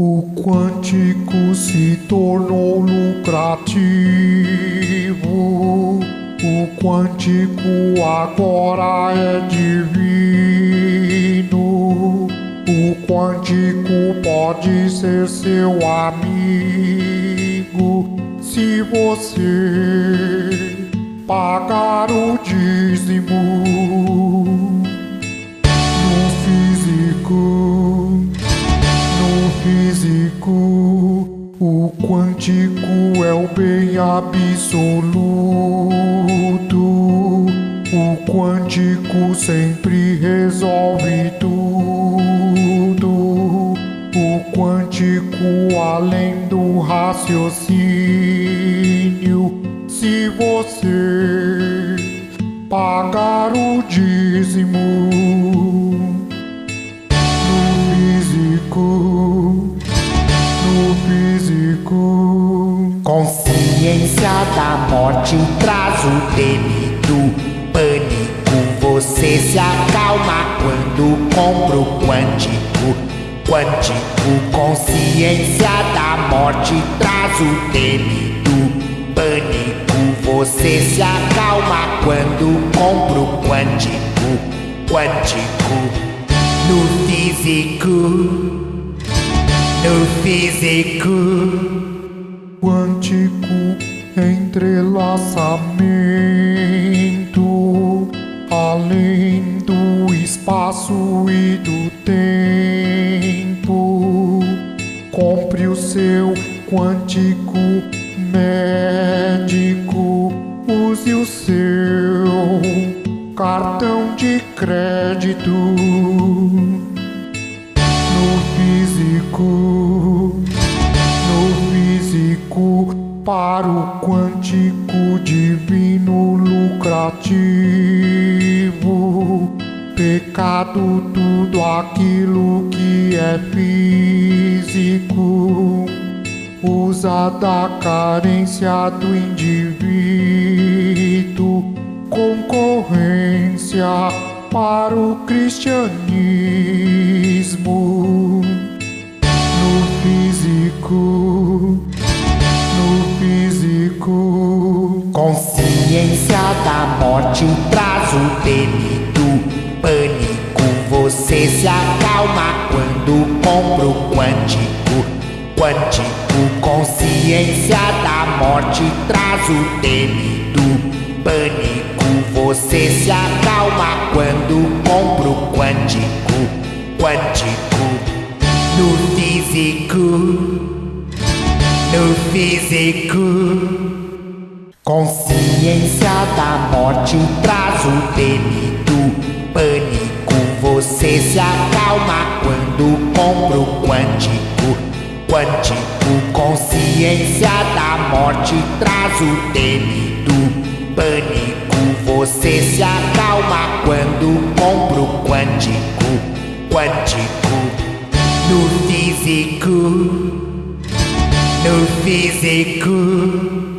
O quântico se tornou lucrativo. O quântico agora é divino. O quântico pode ser seu amigo se você pagar o dízimo. Quântico é o bem absoluto. O quântico sempre resolve tudo. O quântico além do raciocínio. Se você pagar o dízimo. Consciência da morte traz o temido pânico. Você se acalma quando compra o quântico. Quântico, consciência da morte traz o temido pânico. Você se acalma quando compra o quântico. Quântico, no físico, no físico entrelaçamento além do espaço e do tempo. Compre o seu quântico médico, use o seu cartão de crédito no físico para o quântico divino lucrativo. Pecado, tudo aquilo que é físico, usa da carência do indivíduo, concorrência para o cristianismo. No físico Consciência da morte o temido pânico. Você se acalma quando compra o quântico. Quântico, consciência da morte traz o temido pânico. Você se acalma quando compra o quântico. Quântico, no físico no físico. Consciência da morte traz o temido pânico. Você se acalma quando compra o quântico. Quântico, consciência da morte traz o temido pânico. Você se acalma quando compra o quântico. Quântico, no físico no físico.